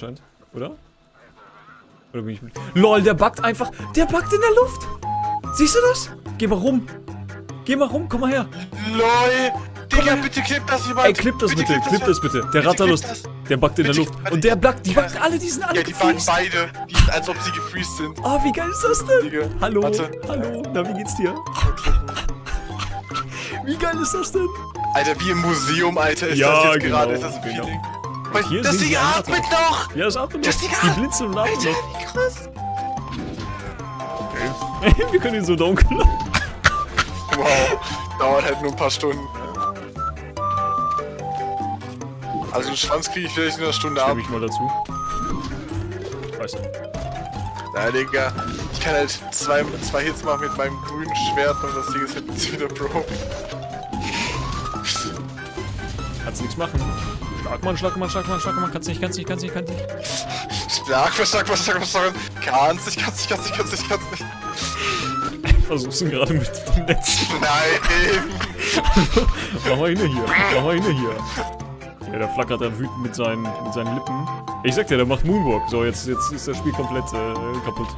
Scheint, oder? Oder bin ich mit... LOL, der backt einfach... Der backt in der Luft! Siehst du das? Geh mal rum. Geh mal rum, komm mal her. LOL! Digga, bitte klipp das jemand! Ey, klipp das bitte, klipp das bitte. Der Bitte Ratterlust, der backt in der Bitte, Luft. Und der backt, die backen alle, die sind alle Ja, die backen beide. Die sind, als ob sie gefreezed sind. Oh, wie geil ist das denn? Digga. Hallo, Warte. hallo, na, wie geht's dir? Wie geil ist das denn? Alter, wie im Museum, Alter, ist Ja, das jetzt genau, gerade. Ist das ein genau. Feeling? Und hier das Ding atmet noch! Ja, das atmet Das noch. Ding Die blinzeln und atmen Alter, noch. wie krass! Wir können ihn so dunkeln. Wow, dauert halt nur ein paar Stunden. Also einen Schwanz kriege ich vielleicht in einer Stunde ab. Ich mal dazu. Weißt du. Na, Digga. Ich kann halt zwei, zwei Hits machen mit meinem grünen Schwert und das Ding ist jetzt wieder broke. Kannst nichts machen. Schlag mal, schlag mal, schlag mal, schlag mal. Kannst nicht, kannst nicht, kannst nicht, kannst nicht. Schlag, was, schlag, was, schlag, was, schlag. Kannst nicht, kannst nicht, kannst nicht, kannst nicht, kannst nicht. Versuch's ihn gerade mit dem Netz. Nein! Mach mal hin hier. Mach mal hin hier. Ja, der flackert dann wütend mit seinen, mit seinen Lippen. Ich sag dir, der macht Moonwalk. So, jetzt, jetzt ist das Spiel komplett äh, kaputt.